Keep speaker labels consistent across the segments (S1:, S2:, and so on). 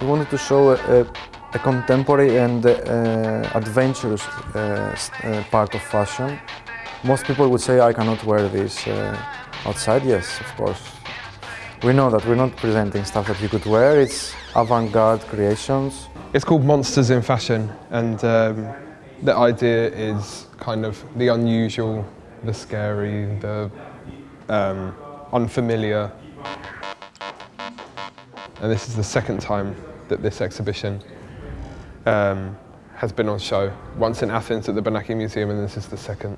S1: We wanted to show a, a contemporary and uh, adventurous uh, uh, part of fashion. Most people would say, I cannot wear this uh, outside. Yes, of course. We know that we're not presenting stuff that you could wear. It's avant-garde creations.
S2: It's called Monsters in Fashion, and um, the idea is kind of the unusual, the scary, the um, unfamiliar. And this is the second time that this exhibition um, has been on show. Once in Athens at the Benaki Museum, and this is the second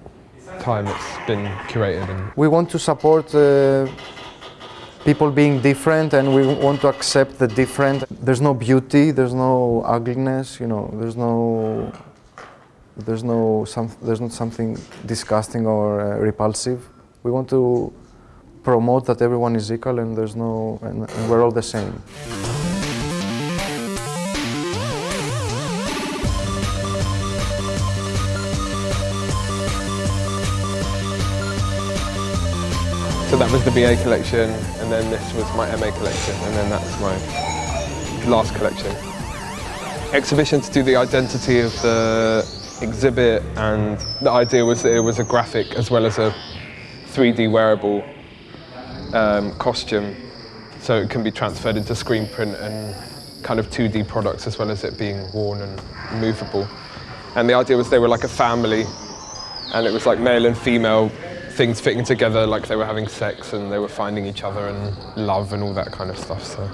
S2: time it's been curated.
S1: We want to support uh, people being different and we want to accept the different. There's no beauty, there's no ugliness, you know, there's no there's no some, there's not something disgusting or uh, repulsive. We want to promote that everyone is equal and there's no and, and we're all the same.
S2: So that was the BA collection, and then this was my MA collection, and then that's my last collection. Exhibition to do the identity of the exhibit, and the idea was that it was a graphic as well as a 3D wearable um, costume, so it can be transferred into screen print and kind of 2D products as well as it being worn and movable. And the idea was they were like a family, and it was like male and female things fitting together like they were having sex and they were finding each other and love and all that kind of stuff. So.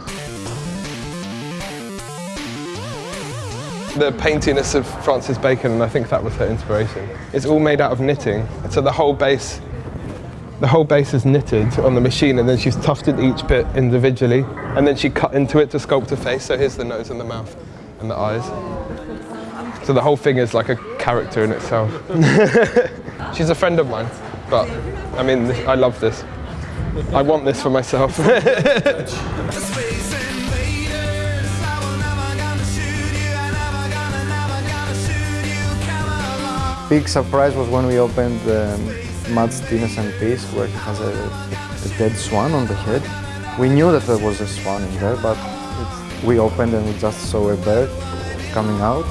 S2: The paintiness of Francis Bacon, and I think that was her inspiration. It's all made out of knitting, so the whole base, the whole base is knitted on the machine, and then she's tufted each bit individually, and then she cut into it to sculpt a face. So here's the nose and the mouth and the eyes. So the whole thing is like a character in itself. She's a friend of mine, but I mean, I love this. I want this for myself.
S1: Big surprise was when we opened um, Matt's Innocent Piece where he has a, a dead swan on the head. We knew that there was a swan in there, but we opened and we just saw a bird coming out.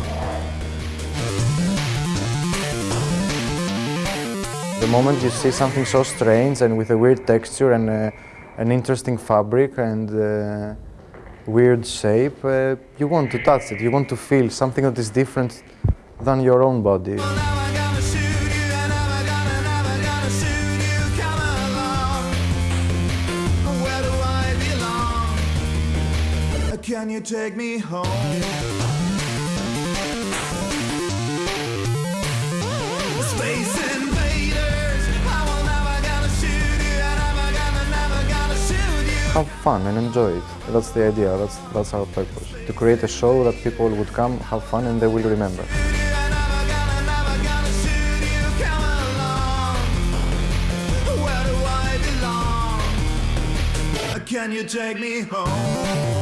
S1: The moment you see something so strange and with a weird texture and uh, an interesting fabric and uh, weird shape, uh, you want to touch it, you want to feel something that is different than your own body.
S3: Can you take me home?
S1: Have fun and enjoy it. That's the idea, that's, that's our purpose. To create a show that people would come, have fun and they will remember.
S3: Can you take me home?